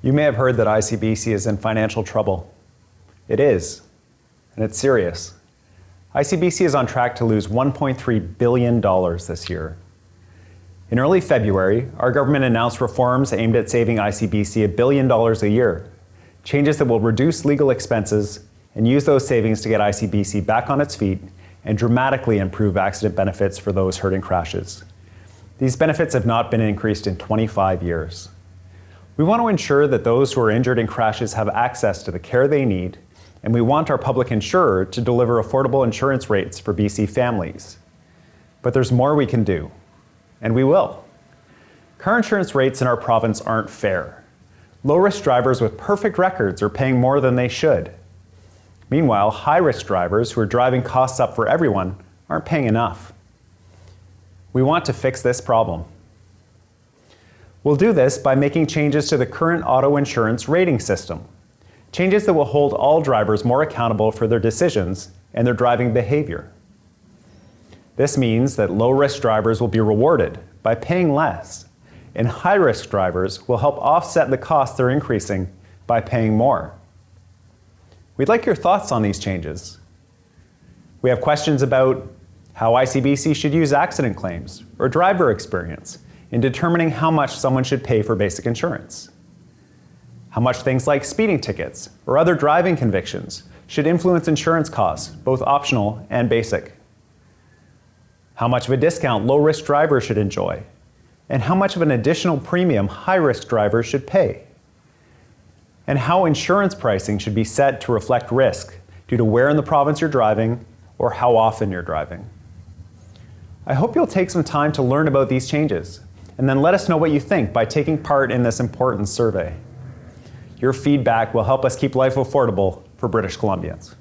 You may have heard that ICBC is in financial trouble. It is, and it's serious. ICBC is on track to lose $1.3 billion this year. In early February, our government announced reforms aimed at saving ICBC a billion dollars a year, changes that will reduce legal expenses and use those savings to get ICBC back on its feet and dramatically improve accident benefits for those hurt in crashes. These benefits have not been increased in 25 years. We want to ensure that those who are injured in crashes have access to the care they need, and we want our public insurer to deliver affordable insurance rates for BC families. But there's more we can do, and we will. Car insurance rates in our province aren't fair. Low-risk drivers with perfect records are paying more than they should. Meanwhile, high-risk drivers who are driving costs up for everyone aren't paying enough. We want to fix this problem. We'll do this by making changes to the current auto insurance rating system. Changes that will hold all drivers more accountable for their decisions and their driving behavior. This means that low-risk drivers will be rewarded by paying less, and high-risk drivers will help offset the costs they're increasing by paying more. We'd like your thoughts on these changes. We have questions about how ICBC should use accident claims or driver experience in determining how much someone should pay for basic insurance. How much things like speeding tickets or other driving convictions should influence insurance costs, both optional and basic. How much of a discount low-risk drivers should enjoy, and how much of an additional premium high-risk drivers should pay. And how insurance pricing should be set to reflect risk due to where in the province you're driving or how often you're driving. I hope you'll take some time to learn about these changes and then let us know what you think by taking part in this important survey. Your feedback will help us keep life affordable for British Columbians.